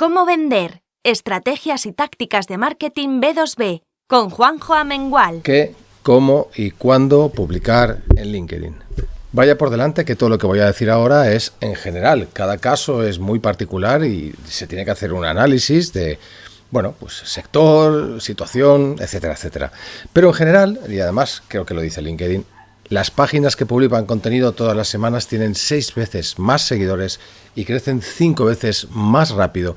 ¿Cómo vender? Estrategias y tácticas de marketing B2B con Juanjo Amengual. ¿Qué, cómo y cuándo publicar en LinkedIn? Vaya por delante que todo lo que voy a decir ahora es en general. Cada caso es muy particular y se tiene que hacer un análisis de, bueno, pues sector, situación, etcétera, etcétera. Pero en general, y además creo que lo dice LinkedIn, las páginas que publican contenido todas las semanas tienen seis veces más seguidores y crecen cinco veces más rápido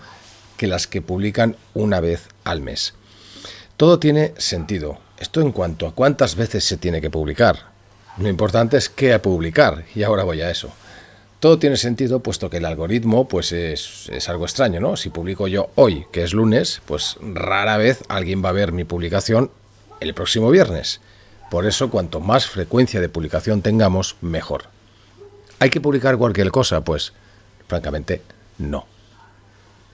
que las que publican una vez al mes. Todo tiene sentido. Esto en cuanto a cuántas veces se tiene que publicar. Lo importante es qué publicar, y ahora voy a eso. Todo tiene sentido puesto que el algoritmo pues es, es, algo extraño, ¿no? Si publico yo hoy, que es lunes, pues rara vez alguien va a ver mi publicación el próximo viernes. Por eso, cuanto más frecuencia de publicación tengamos, mejor. ¿Hay que publicar cualquier cosa? Pues, francamente, no.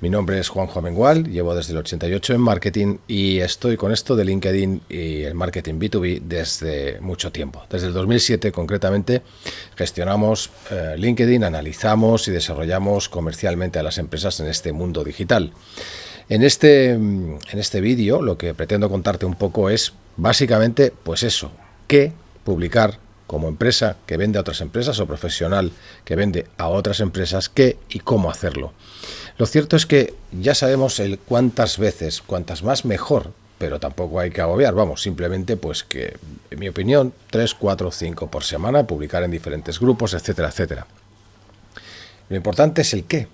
Mi nombre es Juanjo Amengual, llevo desde el 88 en marketing y estoy con esto de LinkedIn y el marketing B2B desde mucho tiempo. Desde el 2007 concretamente gestionamos eh, LinkedIn, analizamos y desarrollamos comercialmente a las empresas en este mundo digital. En este, en este vídeo lo que pretendo contarte un poco es básicamente pues eso, qué publicar como empresa que vende a otras empresas o profesional que vende a otras empresas, qué y cómo hacerlo. Lo cierto es que ya sabemos el cuántas veces, cuantas más mejor, pero tampoco hay que agobiar, vamos, simplemente pues que, en mi opinión, 3, 4, 5 por semana, publicar en diferentes grupos, etcétera, etcétera. Lo importante es el qué,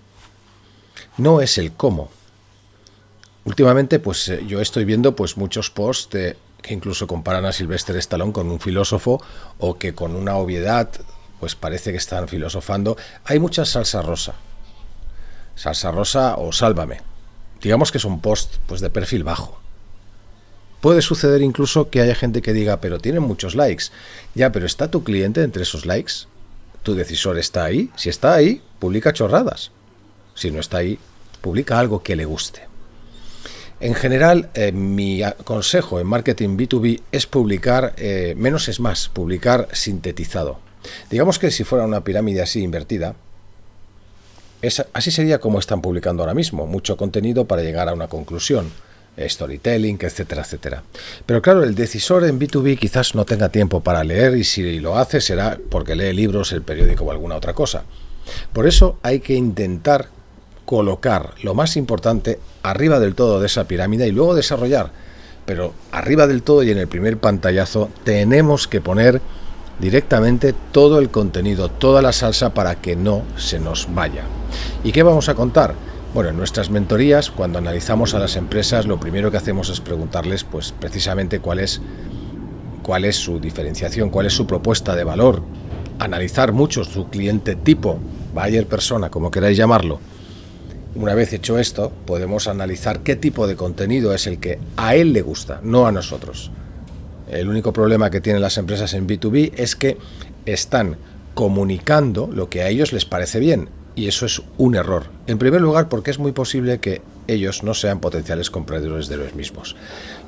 no es el cómo. Últimamente, pues eh, yo estoy viendo pues muchos posts de, que incluso comparan a Sylvester Stallone con un filósofo o que con una obviedad pues parece que están filosofando. Hay mucha salsa rosa salsa rosa o sálvame. Digamos que es un post pues, de perfil bajo. Puede suceder incluso que haya gente que diga, pero tienen muchos likes. Ya, pero ¿está tu cliente entre esos likes? ¿Tu decisor está ahí? Si está ahí, publica chorradas. Si no está ahí, publica algo que le guste. En general, eh, mi consejo en marketing B2B es publicar, eh, menos es más, publicar sintetizado. Digamos que si fuera una pirámide así invertida, así sería como están publicando ahora mismo, mucho contenido para llegar a una conclusión, storytelling, etcétera, etcétera. Pero claro, el decisor en B2B quizás no tenga tiempo para leer y si lo hace será porque lee libros, el periódico o alguna otra cosa. Por eso hay que intentar colocar lo más importante arriba del todo de esa pirámide y luego desarrollar. Pero arriba del todo y en el primer pantallazo tenemos que poner directamente todo el contenido, toda la salsa para que no se nos vaya. ¿Y qué vamos a contar? Bueno, en nuestras mentorías, cuando analizamos a las empresas, lo primero que hacemos es preguntarles, pues precisamente cuál es, cuál es su diferenciación, cuál es su propuesta de valor, analizar mucho su cliente tipo, buyer persona, como queráis llamarlo. Una vez hecho esto, podemos analizar qué tipo de contenido es el que a él le gusta, no a nosotros. El único problema que tienen las empresas en B2B es que están comunicando lo que a ellos les parece bien y eso es un error. En primer lugar porque es muy posible que ellos no sean potenciales compradores de los mismos.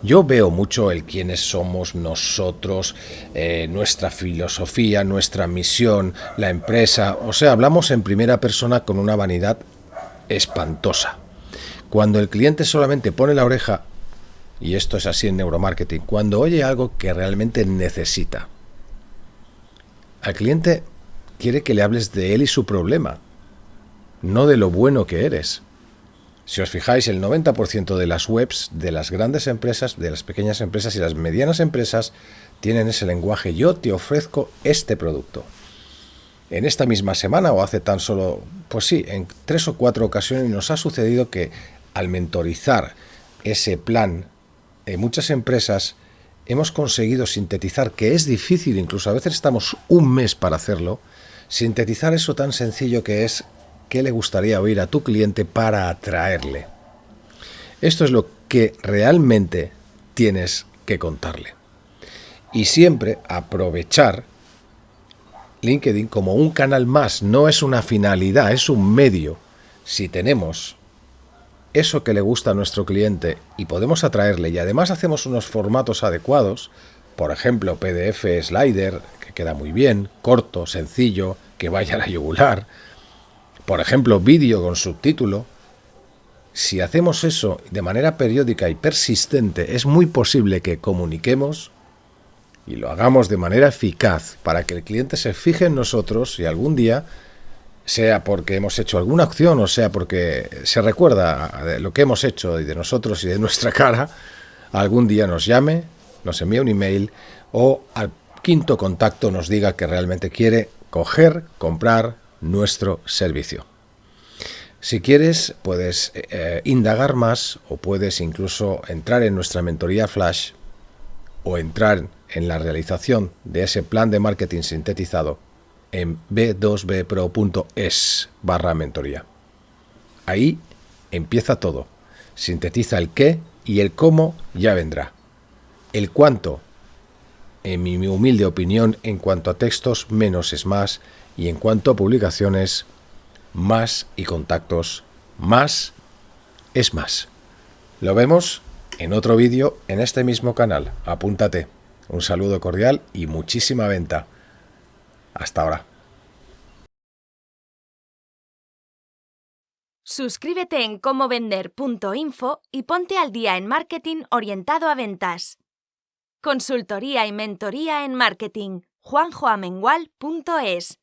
Yo veo mucho el quiénes somos nosotros, eh, nuestra filosofía, nuestra misión, la empresa, o sea, hablamos en primera persona con una vanidad espantosa. Cuando el cliente solamente pone la oreja y esto es así en neuromarketing, cuando oye algo que realmente necesita. Al cliente quiere que le hables de él y su problema, no de lo bueno que eres. Si os fijáis, el 90% de las webs de las grandes empresas, de las pequeñas empresas y las medianas empresas tienen ese lenguaje. Yo te ofrezco este producto. En esta misma semana o hace tan solo, pues sí, en tres o cuatro ocasiones nos ha sucedido que al mentorizar ese plan en muchas empresas hemos conseguido sintetizar, que es difícil, incluso a veces estamos un mes para hacerlo, sintetizar eso tan sencillo que es qué le gustaría oír a tu cliente para atraerle. Esto es lo que realmente tienes que contarle. Y siempre aprovechar LinkedIn como un canal más, no es una finalidad, es un medio. Si tenemos eso que le gusta a nuestro cliente y podemos atraerle y además hacemos unos formatos adecuados, por ejemplo PDF slider, que queda muy bien, corto, sencillo, que vaya a la yugular, por ejemplo vídeo con subtítulo, Si hacemos eso de manera periódica y persistente, es muy posible que comuniquemos y lo hagamos de manera eficaz para que el cliente se fije en nosotros y algún día, sea porque hemos hecho alguna acción o sea porque se recuerda de lo que hemos hecho y de nosotros y de nuestra cara, algún día nos llame, nos envíe un email o al quinto contacto nos diga que realmente quiere coger, comprar nuestro servicio. Si quieres, puedes eh, indagar más o puedes incluso entrar en nuestra mentoría flash o entrar en la realización de ese plan de marketing sintetizado en b2bpro.es barra mentoría. Ahí empieza todo. Sintetiza el qué y el cómo ya vendrá. El cuánto, en mi humilde opinión, en cuanto a textos, menos es más, y en cuanto a publicaciones, más y contactos, más es más. Lo vemos en otro vídeo en este mismo canal. Apúntate. Un saludo cordial y muchísima venta. Hasta ahora. Suscríbete en comovender.info y ponte al día en marketing orientado a ventas. Consultoría y mentoría en marketing. juanjoamengual.es